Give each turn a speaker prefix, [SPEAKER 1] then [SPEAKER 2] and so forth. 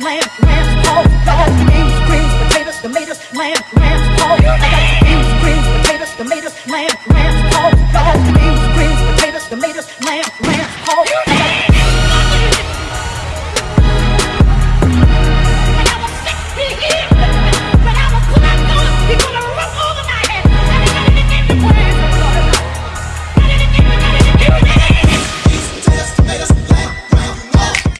[SPEAKER 1] lamb, rams, pork. I beans, greens, potatoes, tomatoes, lamb, rams, pork. I got beans, greens, potatoes, tomatoes, lamb, rams, pork. I beans, greens, potatoes, tomatoes, lamb, rams, pork.